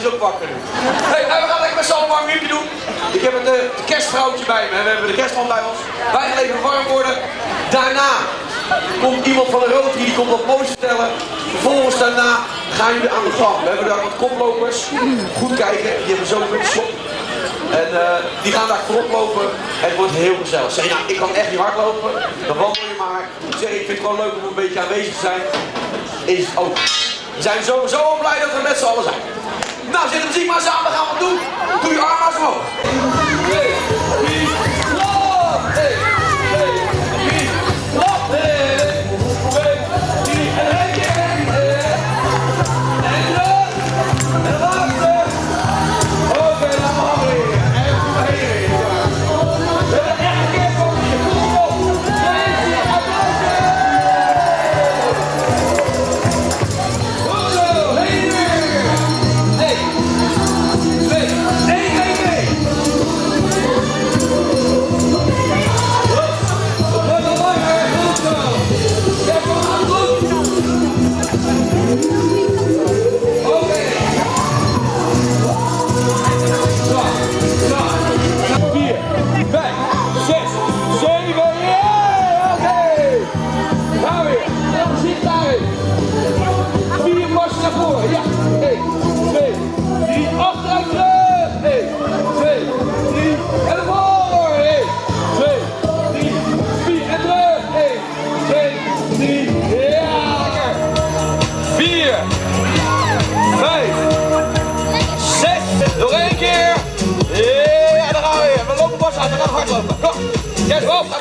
is ook wakker nu. Hey, we gaan lekker met z'n allen warm doen. Ik heb het uh, kerstvrouwtje bij me. We hebben de kerstman bij ons. Wij gaan even warm worden. Daarna komt iemand van de Rotary, die komt wat moois vertellen. Vervolgens daarna gaan jullie aan de gang. We hebben daar wat koplopers. Goed kijken, die hebben zo'n slot. En uh, die gaan daar voorop lopen. Het wordt heel gezellig. Zeg nou, ik kan echt niet hardlopen. Dan wandel je maar. Zeg ik vind het gewoon leuk om een beetje aanwezig te zijn. Is het ook. We zijn sowieso blij dat we met z'n allen zijn. Nou, zet de muziek maar dan gaan we doen. Doe je arm omhoog. hardlopen, nou hardlopen.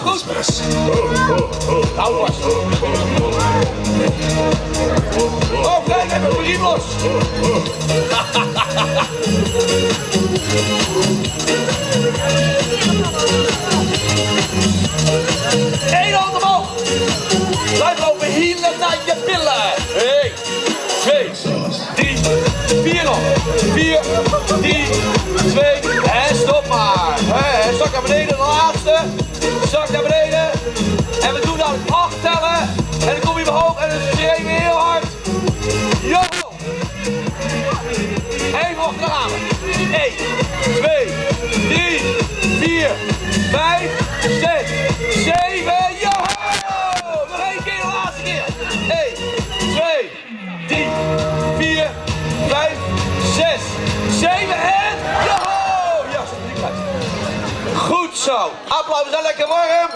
Goed. Hou vast. Oh, kijk, heb een los. nominated Applaus, we zijn lekker warm.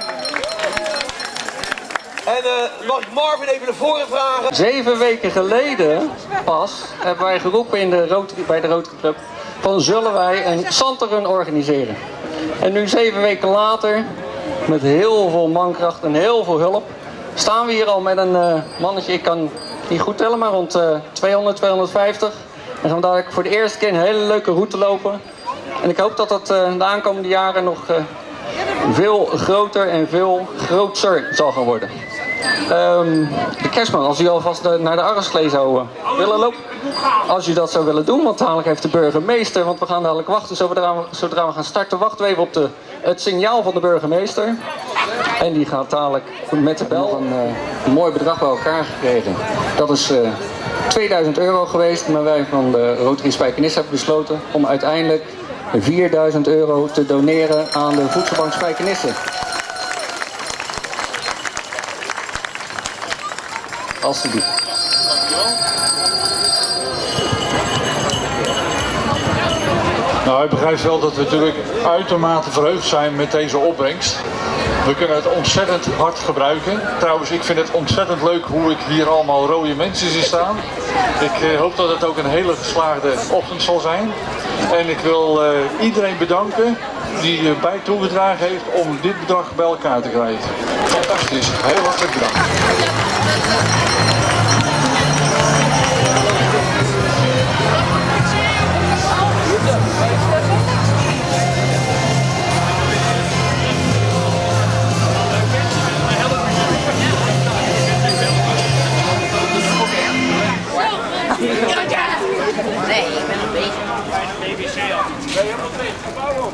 En uh, mag Marvin even naar voren vragen? Zeven weken geleden pas hebben wij geroepen in de bij de Rotary Club van zullen wij een Santerun organiseren. En nu zeven weken later, met heel veel mankracht en heel veel hulp, staan we hier al met een uh, mannetje, ik kan niet goed tellen, maar rond uh, 200, 250. En gaan we dadelijk voor de eerste keer een hele leuke route lopen. En ik hoop dat dat uh, de aankomende jaren nog veel groter en veel grootser zal gaan worden. Um, de kerstman, als u alvast naar de Arresklee zou willen lopen. Als u dat zou willen doen, want dadelijk heeft de burgemeester, want we gaan dadelijk wachten, zodra we, zodra we gaan starten, wachten we even op de, het signaal van de burgemeester. En die gaat dadelijk met de bel een, uh, een mooi bedrag bij elkaar gekregen. Dat is uh, 2000 euro geweest, maar wij van de Rotary Spijkenis hebben besloten om uiteindelijk 4000 euro te doneren aan de voedselbank Spijkenisse. Alsjeblieft. Nou, ik begrijp wel dat we natuurlijk uitermate verheugd zijn met deze opbrengst. We kunnen het ontzettend hard gebruiken. Trouwens, ik vind het ontzettend leuk hoe ik hier allemaal rode mensen zie staan. Ik eh, hoop dat het ook een hele geslaagde ochtend zal zijn. En ik wil uh, iedereen bedanken die uh, bij toegedragen heeft om dit bedrag bij elkaar te krijgen. Fantastisch. Heel hartelijk bedankt. ik ben nog bezig. Bij de BBC al. Nee, helemaal niet. Gebouw op.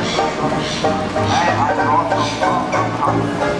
I had lots of